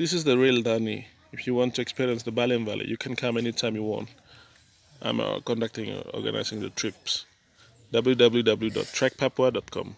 This is the real Danny. If you want to experience the Baliem Valley, you can come anytime you want. I'm uh, conducting, uh, organizing the trips. www.trekpapua.com